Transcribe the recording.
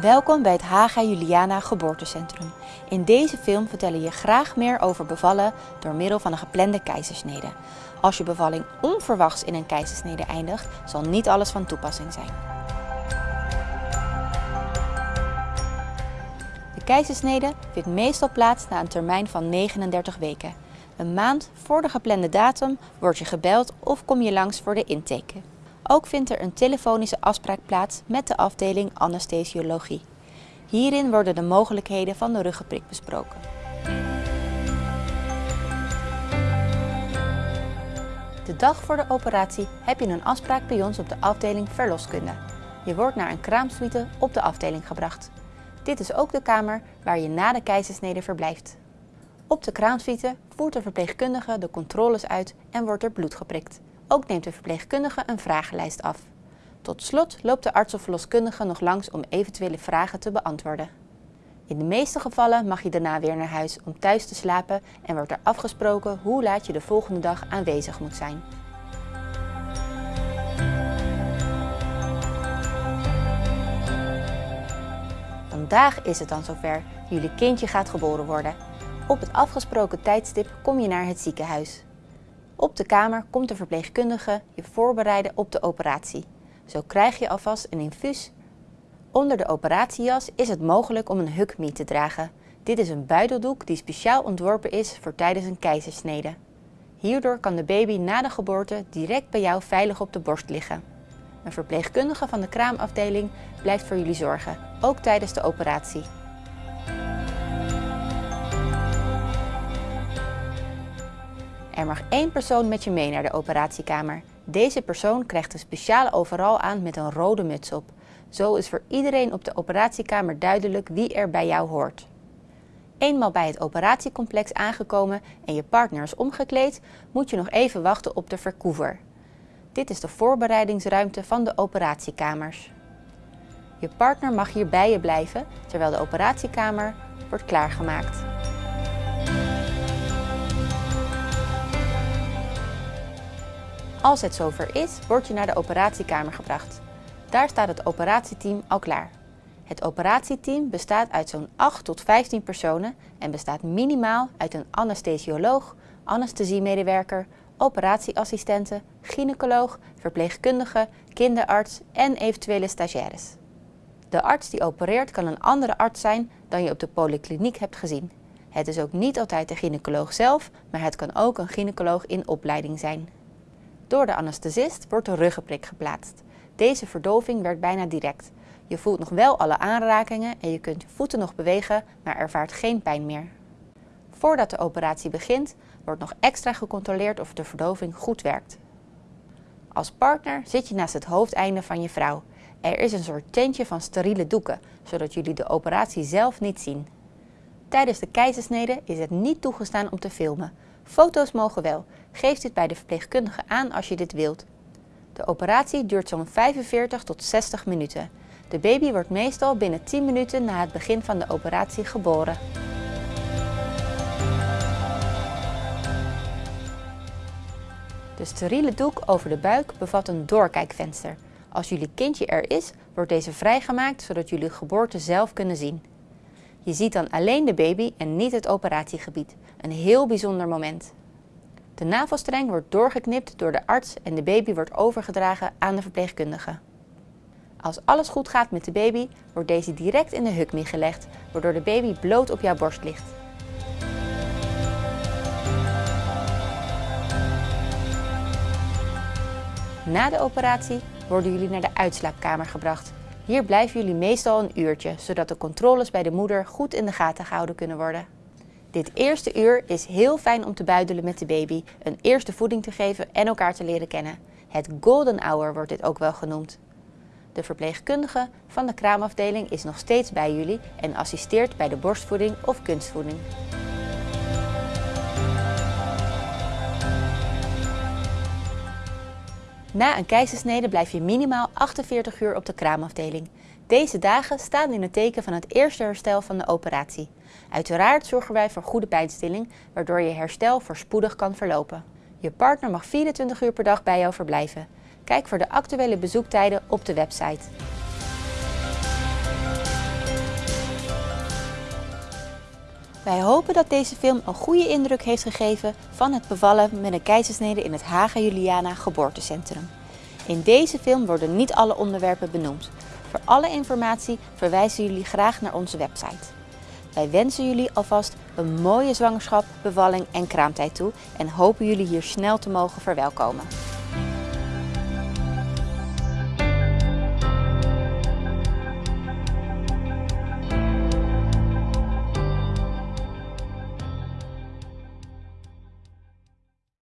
Welkom bij het Haga Juliana Geboortecentrum. In deze film vertellen je graag meer over bevallen door middel van een geplande keizersnede. Als je bevalling onverwachts in een keizersnede eindigt, zal niet alles van toepassing zijn. De keizersnede vindt meestal plaats na een termijn van 39 weken. Een maand voor de geplande datum word je gebeld of kom je langs voor de intake. Ook vindt er een telefonische afspraak plaats met de afdeling anesthesiologie. Hierin worden de mogelijkheden van de ruggenprik besproken. De dag voor de operatie heb je een afspraak bij ons op de afdeling verloskunde. Je wordt naar een kraamsuite op de afdeling gebracht. Dit is ook de kamer waar je na de keizersnede verblijft. Op de kraamsuite voert de verpleegkundige de controles uit en wordt er bloed geprikt. Ook neemt de verpleegkundige een vragenlijst af. Tot slot loopt de arts of verloskundige nog langs om eventuele vragen te beantwoorden. In de meeste gevallen mag je daarna weer naar huis om thuis te slapen en wordt er afgesproken hoe laat je de volgende dag aanwezig moet zijn. Vandaag is het dan zover. Jullie kindje gaat geboren worden. Op het afgesproken tijdstip kom je naar het ziekenhuis. Op de kamer komt de verpleegkundige je voorbereiden op de operatie. Zo krijg je alvast een infuus. Onder de operatiejas is het mogelijk om een hukmi te dragen. Dit is een buideldoek die speciaal ontworpen is voor tijdens een keizersnede. Hierdoor kan de baby na de geboorte direct bij jou veilig op de borst liggen. Een verpleegkundige van de kraamafdeling blijft voor jullie zorgen, ook tijdens de operatie. Er mag één persoon met je mee naar de operatiekamer. Deze persoon krijgt een speciale overal aan met een rode muts op. Zo is voor iedereen op de operatiekamer duidelijk wie er bij jou hoort. Eenmaal bij het operatiecomplex aangekomen en je partner is omgekleed, moet je nog even wachten op de verkoever. Dit is de voorbereidingsruimte van de operatiekamers. Je partner mag hier bij je blijven terwijl de operatiekamer wordt klaargemaakt. Als het zover is, word je naar de operatiekamer gebracht. Daar staat het operatieteam al klaar. Het operatieteam bestaat uit zo'n 8 tot 15 personen en bestaat minimaal uit een anesthesioloog, anesthesiemedewerker, operatieassistenten, gynaecoloog, verpleegkundige, kinderarts en eventuele stagiaires. De arts die opereert kan een andere arts zijn dan je op de polykliniek hebt gezien. Het is ook niet altijd de gynaecoloog zelf, maar het kan ook een gynaecoloog in opleiding zijn. Door de anesthesist wordt de ruggenprik geplaatst. Deze verdoving werkt bijna direct. Je voelt nog wel alle aanrakingen en je kunt je voeten nog bewegen, maar ervaart geen pijn meer. Voordat de operatie begint, wordt nog extra gecontroleerd of de verdoving goed werkt. Als partner zit je naast het hoofdeinde van je vrouw. Er is een soort tentje van steriele doeken, zodat jullie de operatie zelf niet zien. Tijdens de keizersnede is het niet toegestaan om te filmen. Foto's mogen wel. Geef dit bij de verpleegkundige aan als je dit wilt. De operatie duurt zo'n 45 tot 60 minuten. De baby wordt meestal binnen 10 minuten na het begin van de operatie geboren. De steriele doek over de buik bevat een doorkijkvenster. Als jullie kindje er is, wordt deze vrijgemaakt zodat jullie geboorte zelf kunnen zien. Je ziet dan alleen de baby en niet het operatiegebied. Een heel bijzonder moment. De navelstreng wordt doorgeknipt door de arts en de baby wordt overgedragen aan de verpleegkundige. Als alles goed gaat met de baby, wordt deze direct in de hukmi gelegd, waardoor de baby bloot op jouw borst ligt. Na de operatie worden jullie naar de uitslaapkamer gebracht. Hier blijven jullie meestal een uurtje, zodat de controles bij de moeder goed in de gaten gehouden kunnen worden. Dit eerste uur is heel fijn om te buidelen met de baby, een eerste voeding te geven en elkaar te leren kennen. Het golden hour wordt dit ook wel genoemd. De verpleegkundige van de kraamafdeling is nog steeds bij jullie en assisteert bij de borstvoeding of kunstvoeding. Na een keizersnede blijf je minimaal 48 uur op de kraamafdeling. Deze dagen staan in het teken van het eerste herstel van de operatie. Uiteraard zorgen wij voor goede pijnstilling, waardoor je herstel voorspoedig kan verlopen. Je partner mag 24 uur per dag bij jou verblijven. Kijk voor de actuele bezoektijden op de website. Wij hopen dat deze film een goede indruk heeft gegeven van het bevallen met een keizersnede in het Haga Juliana geboortecentrum. In deze film worden niet alle onderwerpen benoemd. Voor alle informatie verwijzen jullie graag naar onze website. Wij wensen jullie alvast een mooie zwangerschap, bevalling en kraamtijd toe en hopen jullie hier snel te mogen verwelkomen.